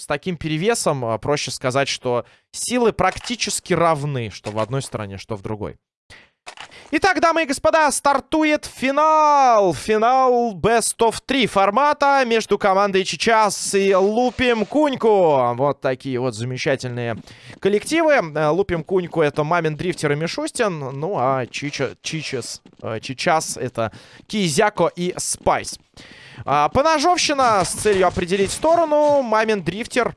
с таким перевесом а, проще сказать, что силы практически равны, что в одной стороне, что в другой. Итак, дамы и господа, стартует финал. Финал Best of 3 формата между командой Чичас и Лупим Куньку. Вот такие вот замечательные коллективы. Э, Лупим Куньку это Мамин Дрифтер и Мишустин. Ну, а Чича, э, Чичас это Кизяко и Спайс. А, поножовщина с целью определить сторону. Мамин Дрифтер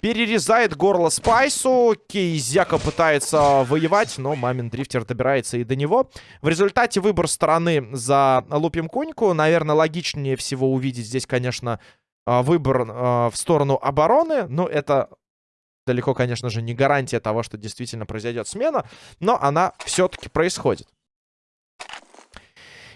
перерезает горло Спайсу. Кейзяка пытается воевать, но Мамин Дрифтер добирается и до него. В результате выбор стороны за Лупим Куньку. Наверное, логичнее всего увидеть здесь, конечно, а, выбор а, в сторону обороны. Но это далеко, конечно же, не гарантия того, что действительно произойдет смена. Но она все-таки происходит.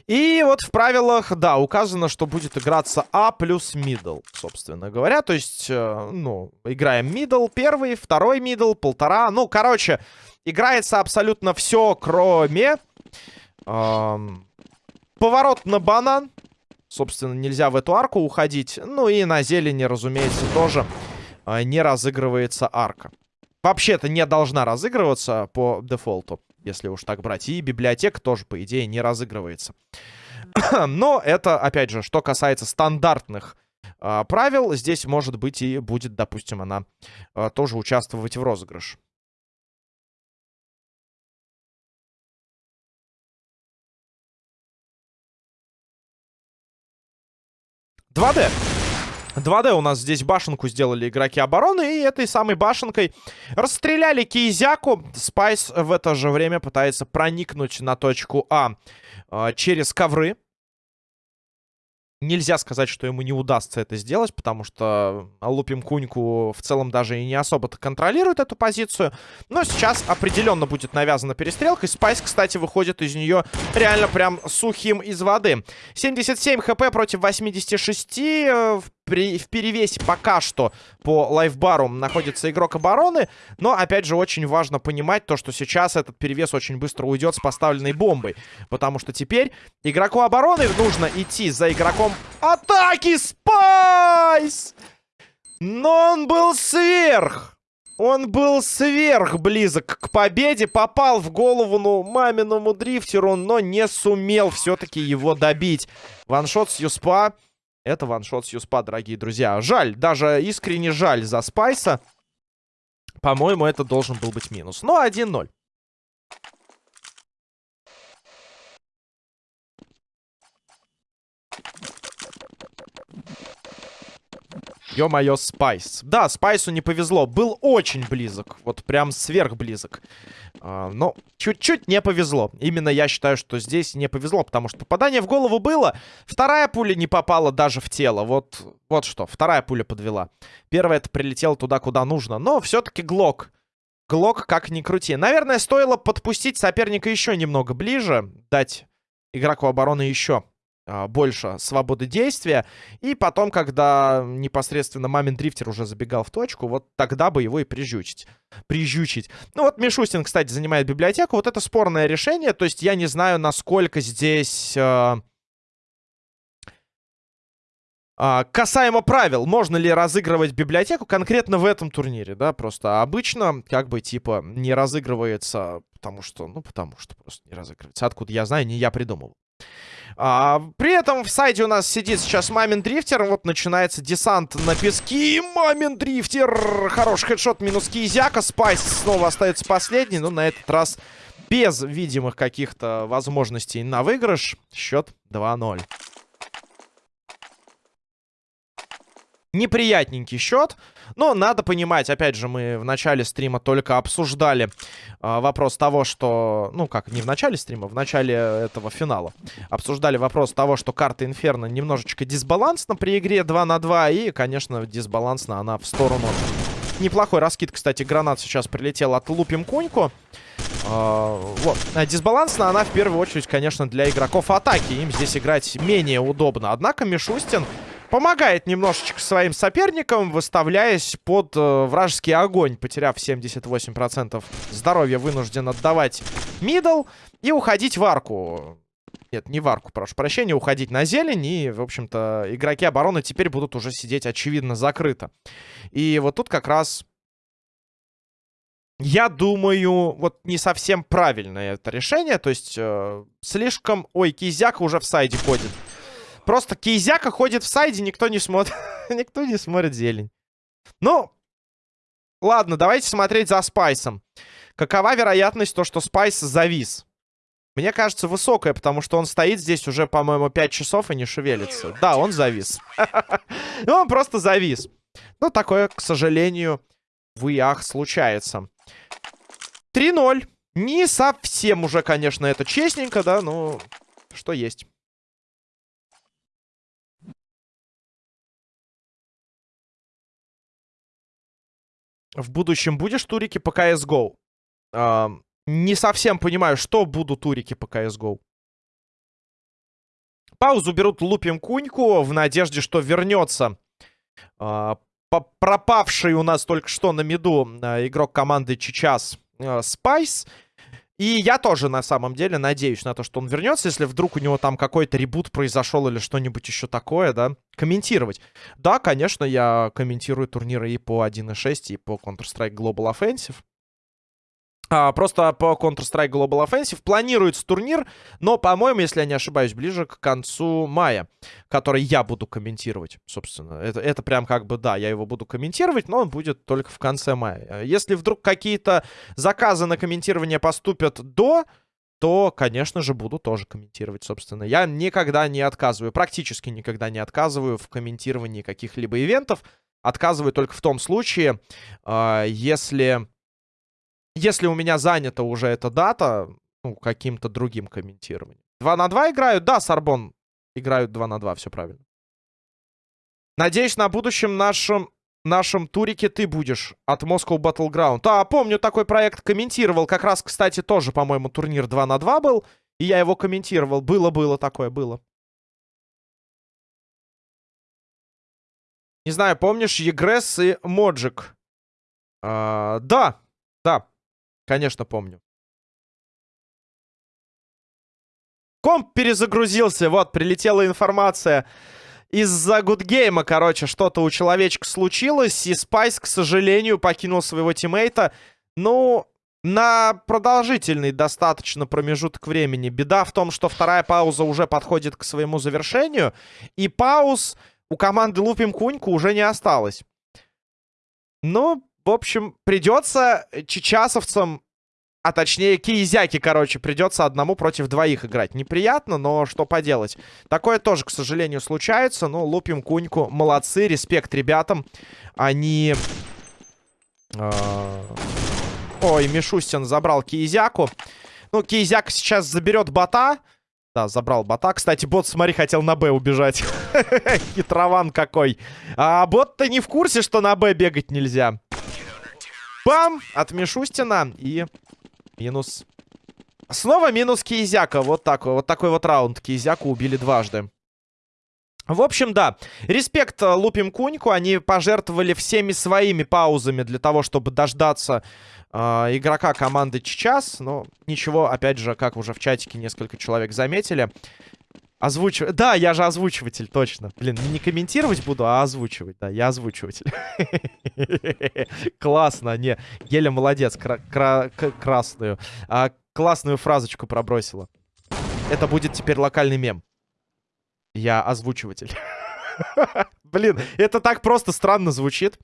И вот в правилах, да, указано, что будет играться А плюс middle, собственно говоря. То есть, э, ну, играем middle первый, второй middle, полтора. Ну, короче, играется абсолютно все, кроме... Эм, поворот на банан. Собственно, нельзя в эту арку уходить. Ну и на зелени, разумеется, тоже э, не разыгрывается арка. Вообще-то не должна разыгрываться по дефолту если уж так брать. И библиотека тоже, по идее, не разыгрывается. Но это, опять же, что касается стандартных э, правил, здесь, может быть, и будет, допустим, она э, тоже участвовать в розыгрыш. Два Д. 2D у нас здесь башенку сделали игроки обороны. И этой самой башенкой расстреляли Кизяку. Спайс в это же время пытается проникнуть на точку А, а через ковры. Нельзя сказать, что ему не удастся это сделать, потому что Лупим Куньку в целом даже и не особо-то контролирует эту позицию. Но сейчас определенно будет навязана перестрелка. И Спайс, кстати, выходит из нее реально прям сухим из воды. 77 хп против 86. Э, в в перевесе пока что по лайфбару находится игрок обороны. Но, опять же, очень важно понимать то, что сейчас этот перевес очень быстро уйдет с поставленной бомбой. Потому что теперь игроку обороны нужно идти за игроком атаки. Спайс! Но он был сверх. Он был сверх близок к победе. Попал в голову, ну, маминому дрифтеру, но не сумел все-таки его добить. One-shot с Юспа. Это one-shot с Юспа, дорогие друзья. Жаль, даже искренне жаль за Спайса. По-моему, это должен был быть минус. Но 1-0. Ё-моё, Спайс. Да, Спайсу не повезло. Был очень близок. Вот прям сверхблизок. А, но чуть-чуть не повезло. Именно я считаю, что здесь не повезло, потому что попадание в голову было. Вторая пуля не попала даже в тело. Вот, вот что. Вторая пуля подвела. Первая это прилетела туда, куда нужно. Но все-таки Глок. Глок как ни крути. Наверное, стоило подпустить соперника еще немного ближе. Дать игроку обороны еще больше свободы действия. И потом, когда непосредственно Мамин Дрифтер уже забегал в точку, вот тогда бы его и прижучить. Прижучить. Ну вот Мишустин, кстати, занимает библиотеку. Вот это спорное решение. То есть я не знаю, насколько здесь... Э, э, касаемо правил, можно ли разыгрывать библиотеку конкретно в этом турнире, да, просто обычно, как бы, типа, не разыгрывается, потому что, ну, потому что просто не разыгрывается. Откуда я знаю, не я придумал. А, при этом в сайте у нас сидит сейчас Мамин Дрифтер. Вот начинается десант на пески. Мамин Дрифтер. Хороший хедшот минус Кизяка. Спайс снова остается последний. Но на этот раз без видимых каких-то возможностей на выигрыш. Счет 2-0. неприятненький счет. Но надо понимать, опять же, мы в начале стрима только обсуждали э, вопрос того, что... Ну, как, не в начале стрима, в начале этого финала. Обсуждали вопрос того, что карта Инферно немножечко дисбалансна при игре 2 на 2. И, конечно, дисбалансна она в сторону... Неплохой раскид, кстати, гранат сейчас прилетел от Лупим Коньку. Uh, вот. Дисбалансна она в первую очередь, конечно, для игроков атаки. Им здесь играть менее удобно. Однако Мишустин помогает немножечко своим соперникам, выставляясь под э, вражеский огонь. Потеряв 78% здоровья, вынужден отдавать мидл и уходить в арку. Нет, не в арку, прошу прощения, уходить на зелень. И, в общем-то, игроки обороны теперь будут уже сидеть, очевидно, закрыто. И вот тут как раз... Я думаю, вот не совсем правильное это решение. То есть, э, слишком... Ой, Кизяк уже в сайде ходит. Просто Кейзяка ходит в сайде, никто не смотрит. никто не смотрит зелень. Ну, ладно, давайте смотреть за Спайсом. Какова вероятность то, что Спайс завис? Мне кажется, высокая, потому что он стоит здесь уже, по-моему, 5 часов и не шевелится. Да, он завис. Ну, он просто завис. Ну, такое, к сожалению, в ИАХ случается. 3-0. Не совсем уже, конечно, это честненько, да, но что есть. В будущем будешь турики по CSGO? Э, не совсем понимаю, что будут турики по CSGO. Паузу берут лупим куньку в надежде, что вернется э, пропавший у нас только что на миду э, игрок команды Чичас Спайс. И я тоже, на самом деле, надеюсь на то, что он вернется, если вдруг у него там какой-то ребут произошел или что-нибудь еще такое, да, комментировать. Да, конечно, я комментирую турниры и по 1.6, и по Counter-Strike Global Offensive. А, просто по Counter-Strike Global Offensive планируется турнир, но, по-моему, если я не ошибаюсь, ближе к концу мая, который я буду комментировать, собственно. Это, это прям как бы, да, я его буду комментировать, но он будет только в конце мая. Если вдруг какие-то заказы на комментирование поступят до, то, конечно же, буду тоже комментировать, собственно. Я никогда не отказываю, практически никогда не отказываю в комментировании каких-либо ивентов. Отказываю только в том случае, э, если если у меня занята уже эта дата, ну, каким-то другим комментированием. 2 на 2 играют? Да, Сарбон играют 2 на 2, все правильно. Надеюсь, на будущем нашем, нашем турике ты будешь от Moscow Battleground. А, помню, такой проект комментировал. Как раз, кстати, тоже, по-моему, турнир 2 на 2 был. И я его комментировал. Было-было такое, было. Не знаю, помнишь Егресс и Моджик? А, да, да, Конечно, помню. Комп перезагрузился. Вот, прилетела информация. Из-за гудгейма, короче, что-то у человечка случилось. И Спайс, к сожалению, покинул своего тиммейта. Ну, на продолжительный достаточно промежуток времени. Беда в том, что вторая пауза уже подходит к своему завершению. И пауз у команды Лупим Куньку уже не осталось. Ну, в общем, придется чечасовцам, а точнее киезяки, короче, придется одному против двоих играть. Неприятно, но что поделать. Такое тоже, к сожалению, случается. Ну, лупим куньку. Молодцы, респект ребятам. Они... Э Ой, Мишустин забрал Киезяку. Ну, Киезяка сейчас заберет бота. Да, забрал бота. Кстати, бот, смотри, хотел на Б убежать. Хитрован какой. А бот-то не в курсе, что на Б бегать нельзя. Бам! От Мишустина. И минус... Снова минус Кизяка. Вот так вот. такой вот раунд. Кизяку убили дважды. В общем, да. Респект э, Лупим Куньку. Они пожертвовали всеми своими паузами для того, чтобы дождаться э, игрока команды Чичас. Но ничего, опять же, как уже в чатике несколько человек заметили. Озвучивать. Да, я же озвучиватель, точно. Блин, не комментировать буду, а озвучивать. Да, я озвучиватель. Классно, не. Геля молодец, красную. А, классную фразочку пробросила. Это будет теперь локальный мем. Я озвучиватель. Блин, это так просто странно звучит.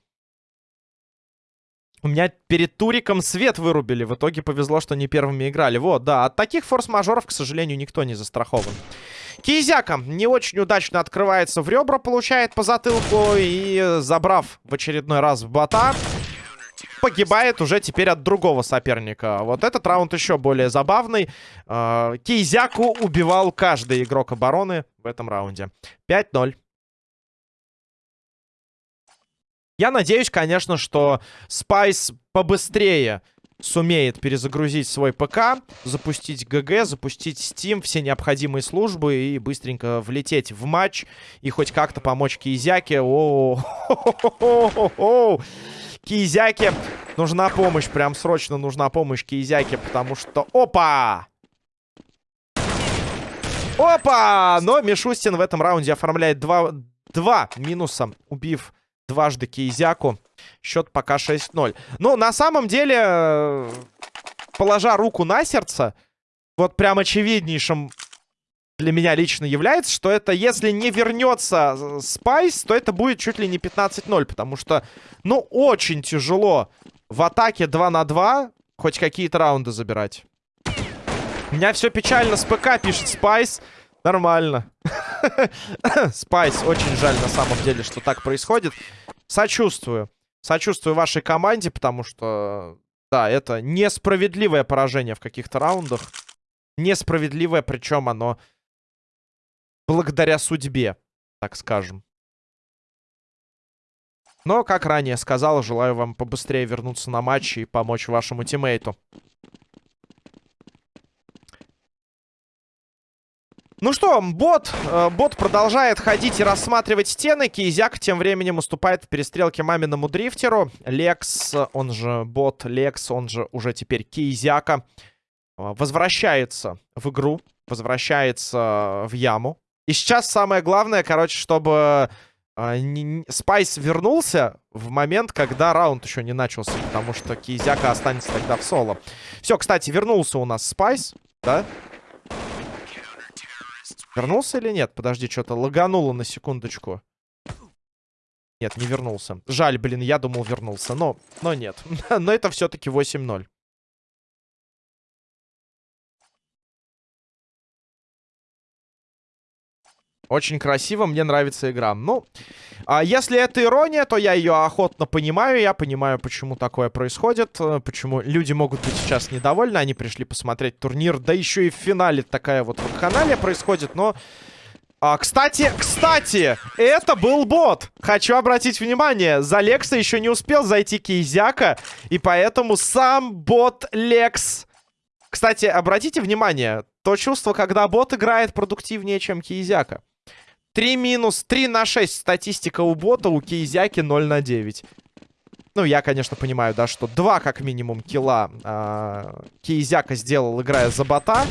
У меня перед туриком свет вырубили. В итоге повезло, что не первыми играли. Вот, да, от таких форс-мажоров, к сожалению, никто не застрахован. Кизяка не очень удачно открывается в ребра, получает по затылку и, забрав в очередной раз в бота, погибает уже теперь от другого соперника. Вот этот раунд еще более забавный. А, Кизяку убивал каждый игрок обороны в этом раунде. 5-0. Я надеюсь, конечно, что Спайс побыстрее сумеет перезагрузить свой ПК, запустить ГГ, запустить Steam, все необходимые службы и быстренько влететь в матч и хоть как-то помочь Кизяке. О, Кизяке нужна помощь, прям срочно нужна помощь Кизяке, потому что... Опа! Опа! Но Мишустин в этом раунде оформляет два, два минуса, убив дважды Кейзяку. Счет пока 6-0. Но на самом деле, положа руку на сердце, вот прям очевиднейшим для меня лично является, что это, если не вернется Спайс, то это будет чуть ли не 15-0, потому что, ну, очень тяжело в атаке 2 на 2 хоть какие-то раунды забирать. У меня все печально с ПК, пишет Спайс. Нормально. Спайс, очень жаль на самом деле, что так происходит. Сочувствую. Сочувствую вашей команде, потому что, да, это несправедливое поражение в каких-то раундах. Несправедливое, причем оно благодаря судьбе, так скажем. Но, как ранее сказал, желаю вам побыстрее вернуться на матч и помочь вашему тиммейту. Ну что, бот, э, бот продолжает ходить и рассматривать стены. Кейзяк тем временем уступает в перестрелке маминому дрифтеру. Лекс, он же бот Лекс, он же уже теперь Кейзяка, э, возвращается в игру, возвращается в яму. И сейчас самое главное, короче, чтобы э, Спайс вернулся в момент, когда раунд еще не начался, потому что Кизяка останется тогда в соло. Все, кстати, вернулся у нас Спайс, да? Вернулся или нет? Подожди, что-то лагануло на секундочку. Нет, не вернулся. Жаль, блин, я думал вернулся. Но, но нет. но это все-таки 8-0. Очень красиво, мне нравится игра. Ну, а если это ирония, то я ее охотно понимаю. Я понимаю, почему такое происходит. Э, почему люди могут быть сейчас недовольны. Они пришли посмотреть турнир. Да еще и в финале такая вот вакханалия происходит. Но... А, кстати, кстати, это был бот. Хочу обратить внимание, за Лекса еще не успел зайти Кейзяка, и поэтому сам бот Лекс... Кстати, обратите внимание, то чувство, когда бот играет продуктивнее, чем Кейзяка. 3 минус, 3 на 6 статистика у бота, у Кейзяки 0 на 9. Ну, я, конечно, понимаю, да, что 2 как минимум килла э, Кейзяка сделал, играя за бота.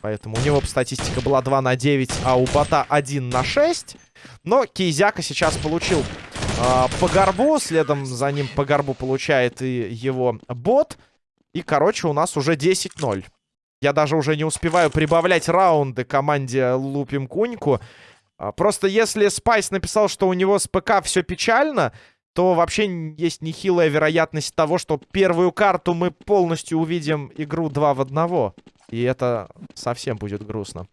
Поэтому у него статистика была 2 на 9, а у бота 1 на 6. Но Кейзяка сейчас получил э, по горбу, следом за ним по горбу получает и его бот. И, короче, у нас уже 10-0. Я даже уже не успеваю прибавлять раунды команде Лупим Куньку. А, просто если Спайс написал, что у него с ПК все печально, то вообще есть нехилая вероятность того, что первую карту мы полностью увидим игру 2 в 1. И это совсем будет грустно.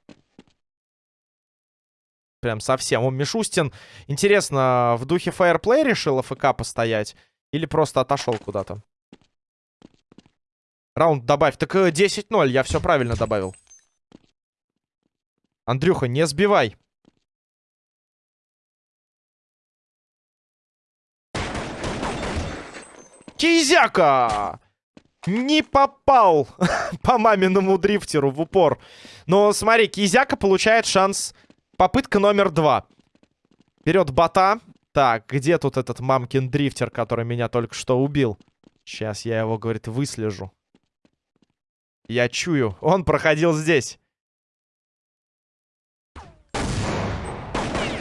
Прям совсем. Он Мишустин, интересно, в духе fair play решил AFK постоять? Или просто отошел куда-то? Раунд добавь. Так 10-0, э, я все правильно добавил. Андрюха, не сбивай. Кизяка! Не попал по маминому дрифтеру в упор. Но смотри, Кизяка получает шанс. Попытка номер два. Вперед бота. Так, где тут этот мамкин дрифтер, который меня только что убил? Сейчас я его, говорит, выслежу. Я чую. Он проходил здесь.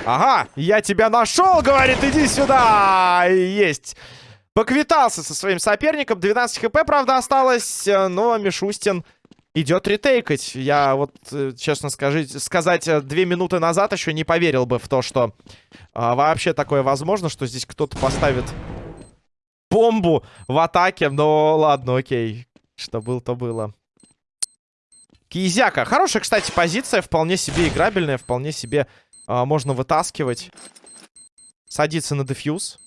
Ага, я тебя нашел, говорит, иди сюда. Есть. Поквитался со своим соперником. 12 хп, правда, осталось. Э, но Мишустин идет ретейкать. Я вот, э, честно скажите, сказать, э, две минуты назад еще не поверил бы в то, что а, вообще такое возможно, что здесь кто-то поставит бомбу в атаке. Но ладно, окей. Что было, то было. Кизяка. Хорошая, кстати, позиция. Вполне себе играбельная. Вполне себе а, можно вытаскивать. Садится на дефьюз.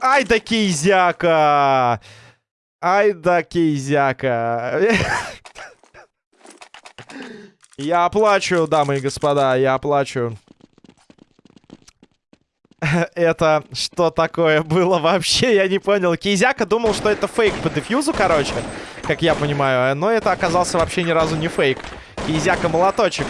Ай да кейзяка! Ай да кейзяка! Я оплачу, дамы и господа, я оплачу. Это что такое было вообще? Я не понял. Кейзяка думал, что это фейк по дефьюзу, короче. Как я понимаю. Но это оказался вообще ни разу не фейк. Кейзяка молоточек.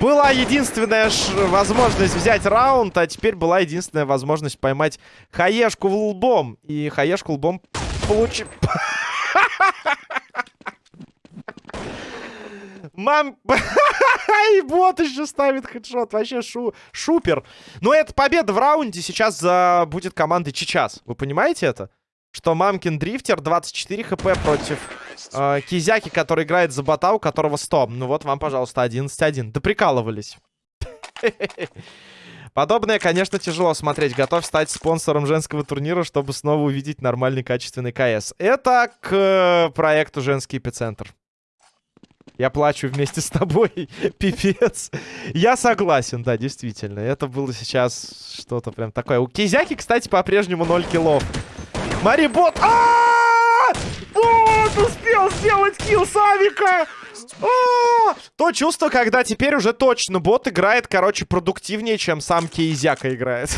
Была единственная возможность взять раунд, а теперь была единственная возможность поймать хаешку в лбом. И хаешку лбом получил... Мам... И бот еще ставит хедшот. Вообще шу... шупер. Но это победа в раунде сейчас за... будет командой Чичас. Вы понимаете это? Что Мамкин Дрифтер 24 хп против э, Кизяки, который играет за бота, у которого 100. Ну вот вам, пожалуйста, 11-1. Да прикалывались. Подобное, конечно, тяжело смотреть. Готов стать спонсором женского турнира, чтобы снова увидеть нормальный качественный КС. Это к э, проекту «Женский эпицентр». Я плачу вместе с тобой, пипец. Я согласен, да, действительно. Это было сейчас что-то прям такое. У Кизяки, кстати, по-прежнему 0 киллов. Марибот! а Вот, успел сделать килл Савика! А! То чувство, когда теперь уже точно бот играет, короче, продуктивнее, чем сам Кейзяка играет.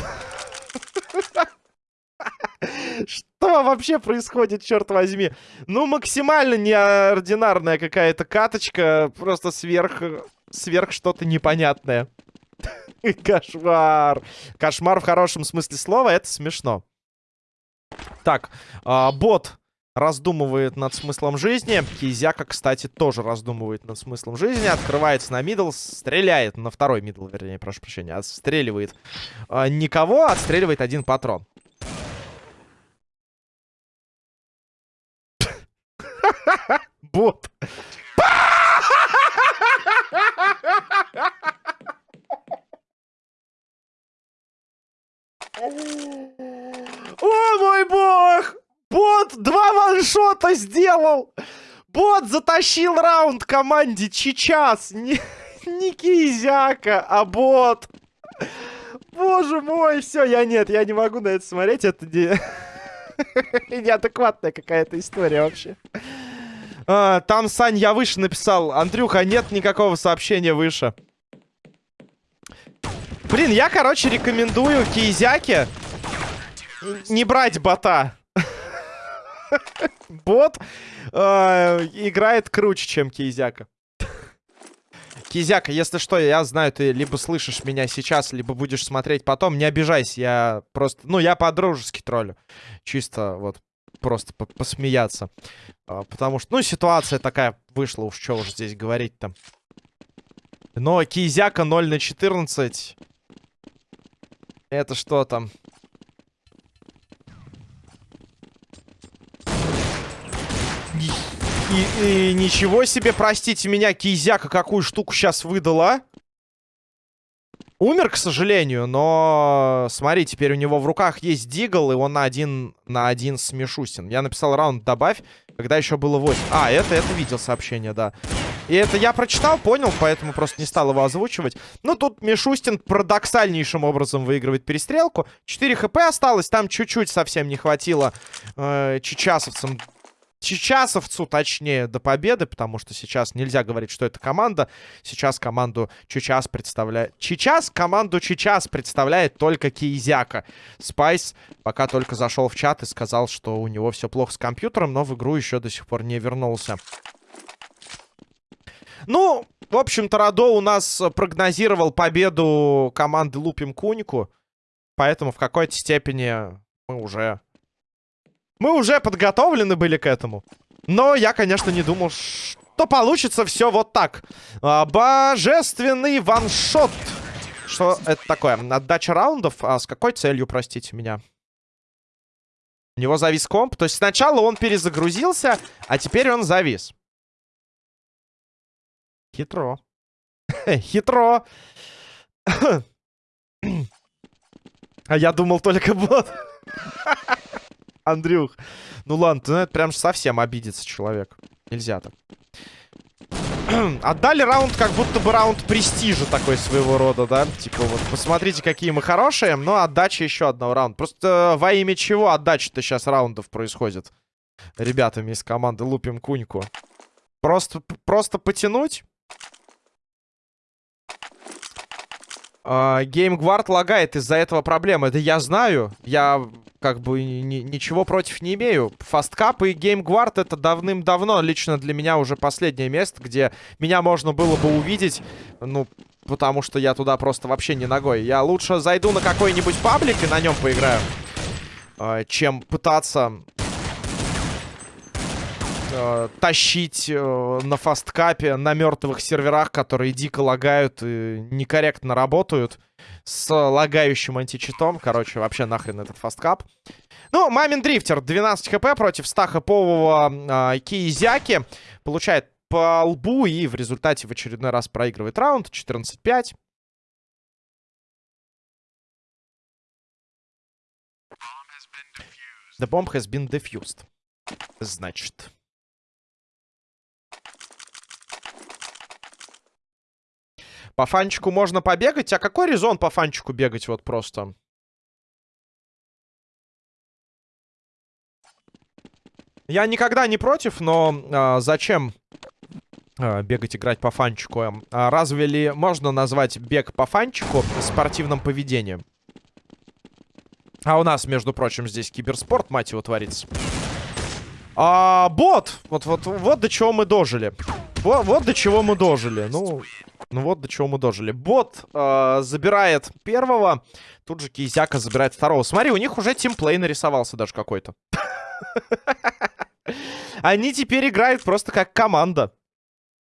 Что вообще происходит, черт возьми? Ну, максимально неординарная какая-то каточка. Просто сверх... Сверх что-то непонятное. Кошмар. Кошмар в хорошем смысле слова. Это смешно. Так, а, бот раздумывает над смыслом жизни. Кизяка, кстати, тоже раздумывает над смыслом жизни. Открывается на мидл, стреляет на второй мидл, вернее, прошу прощения. Отстреливает а, никого, отстреливает один патрон. Бот. О мой бог! Бот ваншота сделал! Бот затащил раунд команде сейчас. Не, не Кизяка, а бот. Боже мой, все, я нет, я не могу на это смотреть. Это не... неадекватная какая-то история вообще. А, там, Сань, я выше написал. Андрюха, нет никакого сообщения выше. Блин, я, короче, рекомендую Кизяке не брать бота. Бот э, играет круче, чем Кизяка. Кизяка, если что, я знаю, ты либо слышишь меня сейчас, либо будешь смотреть потом. Не обижайся, я просто... Ну, я по-дружески троллю. Чисто вот просто по посмеяться. А, потому что, ну, ситуация такая вышла, уж что уж здесь говорить-то. Но Кизяка 0 на 14. Это что там? И, и ничего себе, простите меня, Кизяка какую штуку сейчас выдала. Умер, к сожалению, но смотри, теперь у него в руках есть Дигл, и он на один на один с Мишустин. Я написал раунд добавь, когда еще было 8. А, это, это видел сообщение, да. И это я прочитал, понял, поэтому просто не стал его озвучивать. Ну, тут Мишустин парадоксальнейшим образом выигрывает перестрелку. 4 хп осталось, там чуть-чуть совсем не хватило э, чечасовцам Чечасовцу, точнее, до победы, потому что сейчас нельзя говорить, что это команда. Сейчас команду Чечас представляет... Сейчас команду Чечас представляет только Кизяка. Спайс пока только зашел в чат и сказал, что у него все плохо с компьютером, но в игру еще до сих пор не вернулся. Ну, в общем-то, Радо у нас прогнозировал победу команды Лупим Куньку. Поэтому в какой-то степени мы уже мы уже подготовлены были к этому. Но я, конечно, не думал, что получится все вот так. А, божественный ваншот. Что это такое? Отдача раундов? А с какой целью, простите меня? У него завис комп. То есть сначала он перезагрузился, а теперь он завис. Хитро. Хитро. а я думал только бот. Андрюх. Ну ладно, ну, это прям совсем обидится человек. Нельзя так. Отдали раунд, как будто бы раунд престижа такой своего рода, да? Типа вот, посмотрите, какие мы хорошие, но отдача еще одного раунда. Просто во имя чего отдача-то сейчас раундов происходит? Ребятами из команды Лупим Куньку. Просто, просто потянуть? А, Геймгвард лагает из-за этого проблемы. Это я знаю. Я как бы ни ничего против не имею. Фасткап и Геймгвард это давным-давно лично для меня уже последнее место, где меня можно было бы увидеть. Ну, потому что я туда просто вообще не ногой. Я лучше зайду на какой-нибудь паблик и на нем поиграю, а, чем пытаться э, тащить э, на фасткапе на мертвых серверах, которые дико лагают и некорректно работают с лагающим античитом. Короче, вообще нахрен этот фасткап. Ну, Мамин Дрифтер, 12 хп против 100 хэпового э, Киизяки. Получает по лбу и в результате в очередной раз проигрывает раунд. 14-5. The bomb has been defused. Значит. По фанчику можно побегать. А какой резон по фанчику бегать вот просто? Я никогда не против, но а, зачем а, бегать, играть по фанчику? А разве ли можно назвать бег по фанчику спортивным поведением? А у нас, между прочим, здесь киберспорт, мать его, творится. А, бот! Вот, вот, вот до чего мы дожили. Вот, вот до чего мы дожили. Ну, ну вот до чего мы дожили. Бот э, забирает первого. Тут же Кизяка забирает второго. Смотри, у них уже тимплей нарисовался даже какой-то. Они теперь играют просто как команда.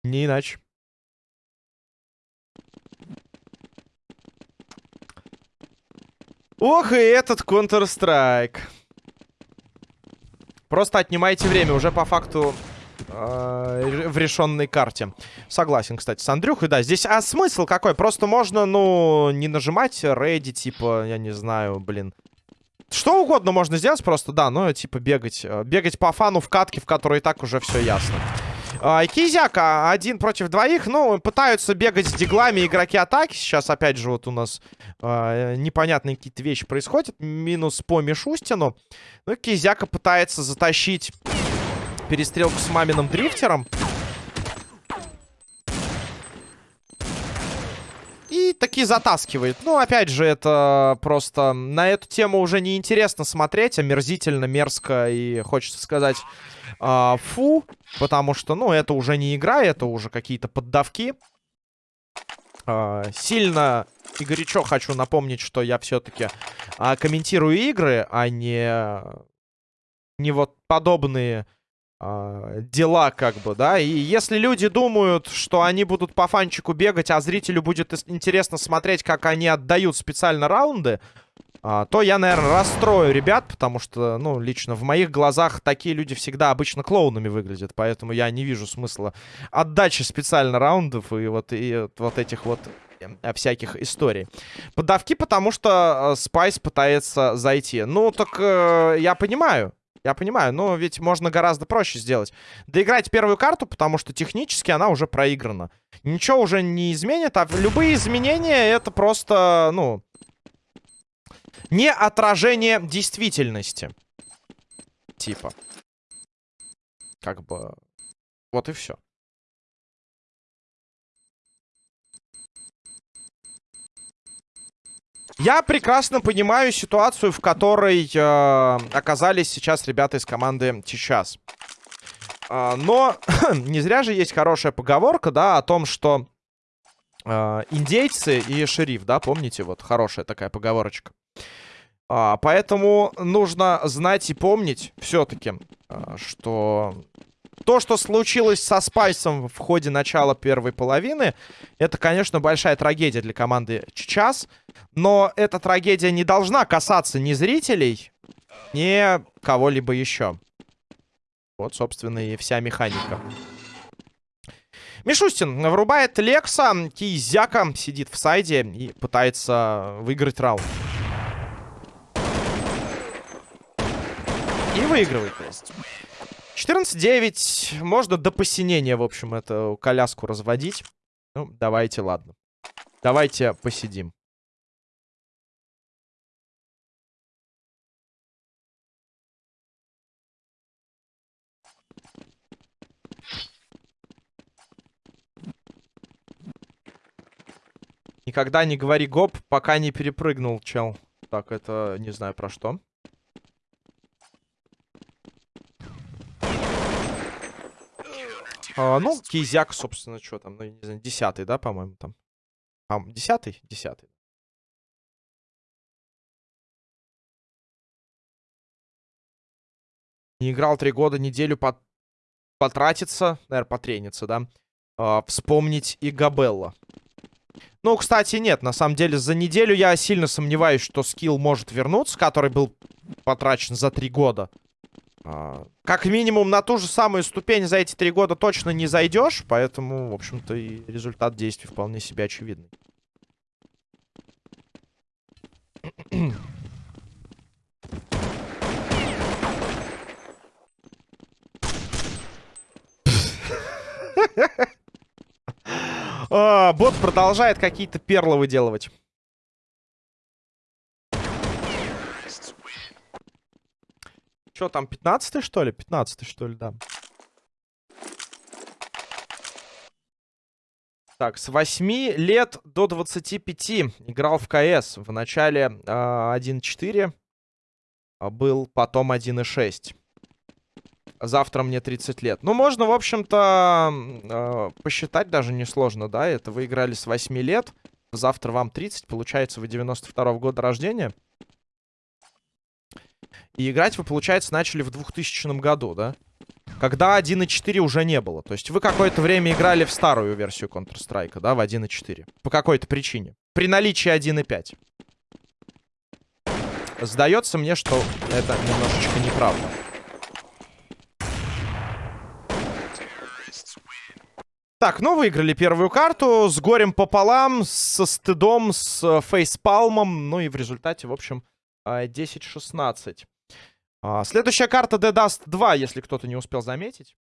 Не иначе. Ох, и этот Counter-Strike. Просто отнимайте время. Уже по факту э, в решенной карте. Согласен, кстати, с Андрюхой. Да, здесь... А смысл какой? Просто можно, ну, не нажимать рейди, типа, я не знаю, блин. Что угодно можно сделать просто, да, ну, типа, бегать. Э, бегать по фану в катке, в которой и так уже все ясно. А, Кизяка один против двоих. Ну, пытаются бегать с диглами игроки атаки. Сейчас, опять же, вот у нас а, непонятные какие-то вещи происходят. Минус по Мишустину. Ну, Кизяка пытается затащить перестрелку с маминым дрифтером. И таки затаскивает. Ну, опять же, это просто... На эту тему уже неинтересно смотреть. Омерзительно, мерзко и, хочется сказать, э, фу. Потому что, ну, это уже не игра, это уже какие-то поддавки. Э, сильно и горячо хочу напомнить, что я все-таки э, комментирую игры, а не... Не вот подобные дела, как бы, да. И если люди думают, что они будут по фанчику бегать, а зрителю будет интересно смотреть, как они отдают специально раунды, э, то я, наверное, расстрою ребят, потому что, ну, лично в моих глазах такие люди всегда обычно клоунами выглядят, поэтому я не вижу смысла отдачи специально раундов и вот, и вот этих вот э, всяких историй. Подавки, потому что Спайс пытается зайти. Ну, так э, я понимаю. Я понимаю, но ведь можно гораздо проще сделать. Доиграть первую карту, потому что технически она уже проиграна. Ничего уже не изменит, а любые изменения это просто, ну... Не отражение действительности. Типа. Как бы... Вот и все. Я прекрасно понимаю ситуацию, в которой э, оказались сейчас ребята из команды сейчас. Э, но не зря же есть хорошая поговорка, да, о том, что э, индейцы и шериф, да, помните, вот хорошая такая поговорочка. А, поэтому нужно знать и помнить все-таки, а, что то, что случилось со Спайсом в ходе начала первой половины, это, конечно, большая трагедия для команды сейчас. Но эта трагедия не должна касаться ни зрителей, ни кого-либо еще. Вот, собственно, и вся механика. Мишустин врубает Лекса. Кизяка сидит в сайде и пытается выиграть раунд. И выигрывает, то есть. 14-9. Можно до посинения, в общем, эту коляску разводить. Ну, давайте, ладно. Давайте посидим. Никогда не говори гоп, пока не перепрыгнул, чел. Так, это не знаю про что. А, ну, Кизяк, собственно, что там, ну, не знаю, десятый, да, по-моему, там. А, десятый? Десятый. Не играл три года, неделю пот потратиться, наверное, потрениться, да. А, вспомнить и Габелла. Ну, кстати, нет. На самом деле, за неделю я сильно сомневаюсь, что скилл может вернуться, который был потрачен за три года. А, как минимум, на ту же самую ступень за эти три года точно не зайдешь. Поэтому, в общем-то, и результат действий вполне себе очевидный. А, бот продолжает какие-то перлы выделывать. Что там, 15 что ли? 15 что ли, да. Так, с 8 лет до 25 играл в КС. В начале э, а, 1.4 а был, потом 1.6. Завтра мне 30 лет. Ну, можно, в общем-то, э, посчитать даже несложно, да? Это вы играли с 8 лет. Завтра вам 30, получается, вы 92 -го года рождения. И играть вы, получается, начали в 2000 году, да? Когда 1.4 уже не было. То есть вы какое-то время играли в старую версию Counter-Strike, да, в 1.4. По какой-то причине. При наличии 1.5. Сдается мне, что это немножечко неправда. Так, ну выиграли первую карту с горем пополам, со стыдом, с э, фейспалмом. Ну и в результате, в общем, 10-16. А, а, следующая карта The Dust 2, если кто-то не успел заметить.